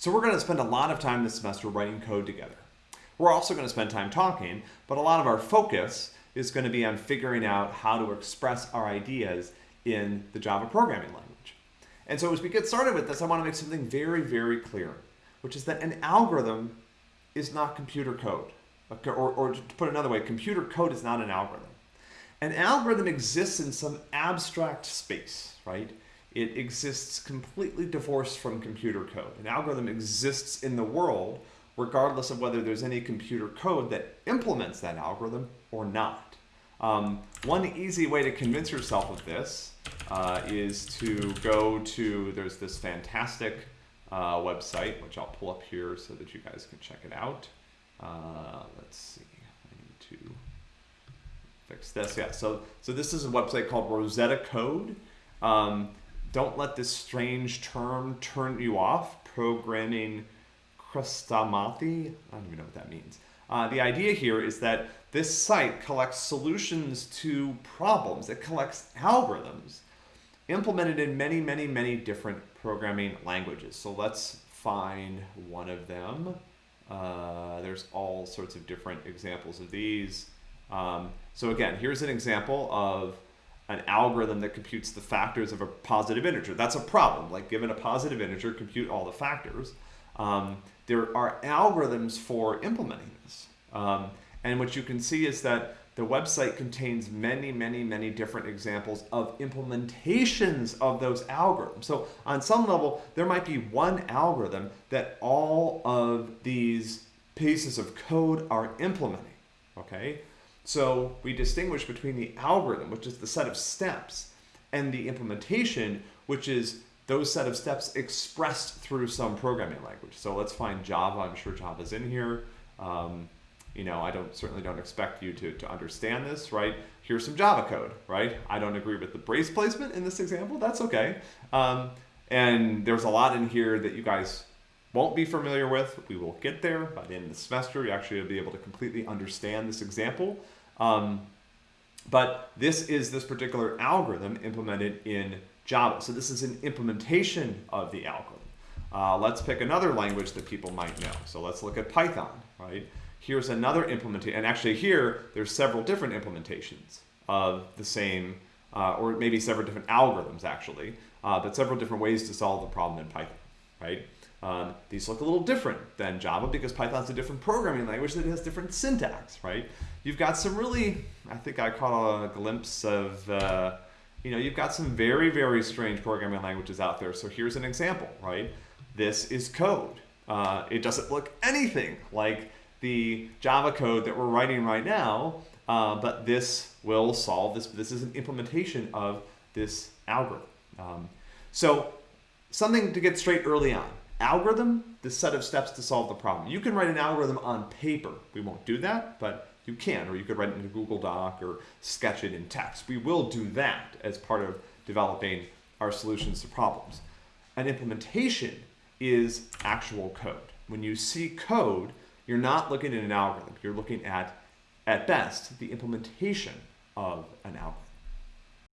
So we're going to spend a lot of time this semester writing code together. We're also going to spend time talking, but a lot of our focus is going to be on figuring out how to express our ideas in the Java programming language. And so as we get started with this, I want to make something very, very clear, which is that an algorithm is not computer code. Or, or to put another way, computer code is not an algorithm. An algorithm exists in some abstract space, right? It exists completely divorced from computer code. An algorithm exists in the world regardless of whether there's any computer code that implements that algorithm or not. Um, one easy way to convince yourself of this uh, is to go to, there's this fantastic uh, website, which I'll pull up here so that you guys can check it out. Uh, let's see, I need to fix this. Yeah, so, so this is a website called Rosetta Code. Um, don't let this strange term turn you off, programming Chrestomathy. I don't even know what that means. Uh, the idea here is that this site collects solutions to problems. It collects algorithms implemented in many, many, many different programming languages. So let's find one of them. Uh, there's all sorts of different examples of these. Um, so again, here's an example of an algorithm that computes the factors of a positive integer. That's a problem. Like given a positive integer, compute all the factors. Um, there are algorithms for implementing this. Um, and what you can see is that the website contains many, many, many different examples of implementations of those algorithms. So on some level, there might be one algorithm that all of these pieces of code are implementing, okay? So we distinguish between the algorithm, which is the set of steps, and the implementation, which is those set of steps expressed through some programming language. So let's find Java. I'm sure Java's in here. Um, you know, I don't certainly don't expect you to, to understand this, right? Here's some Java code, right? I don't agree with the brace placement in this example. That's okay. Um, and there's a lot in here that you guys won't be familiar with. We will get there by the end of the semester. You actually will be able to completely understand this example. Um, but this is this particular algorithm implemented in Java. So this is an implementation of the algorithm. Uh, let's pick another language that people might know. So let's look at Python, right? Here's another implementation, and actually here, there's several different implementations of the same, uh, or maybe several different algorithms actually, uh, but several different ways to solve the problem in Python, right? Um, these look a little different than Java because Python's a different programming language that has different syntax, right? You've got some really, I think I caught a glimpse of, uh, you know, you've got some very, very strange programming languages out there. So here's an example, right? This is code. Uh, it doesn't look anything like the Java code that we're writing right now, uh, but this will solve this. This is an implementation of this algorithm. Um, so something to get straight early on. Algorithm, the set of steps to solve the problem. You can write an algorithm on paper. We won't do that, but you can, or you could write it in a Google Doc or sketch it in text. We will do that as part of developing our solutions to problems. An implementation is actual code. When you see code, you're not looking at an algorithm. You're looking at, at best, the implementation of an algorithm.